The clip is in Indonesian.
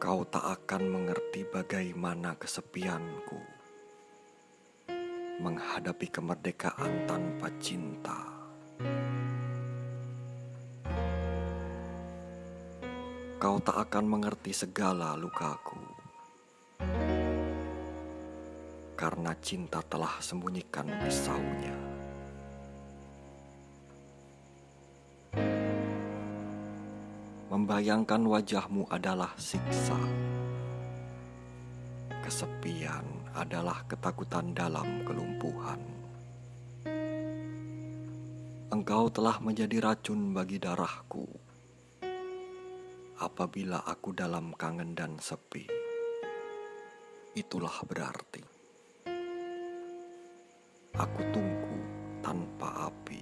Kau tak akan mengerti bagaimana kesepianku menghadapi kemerdekaan tanpa cinta. Kau tak akan mengerti segala lukaku karena cinta telah sembunyikan pisaunya. Membayangkan wajahmu adalah siksa. Kesepian adalah ketakutan dalam kelumpuhan. Engkau telah menjadi racun bagi darahku. Apabila aku dalam kangen dan sepi, itulah berarti aku tunggu tanpa api.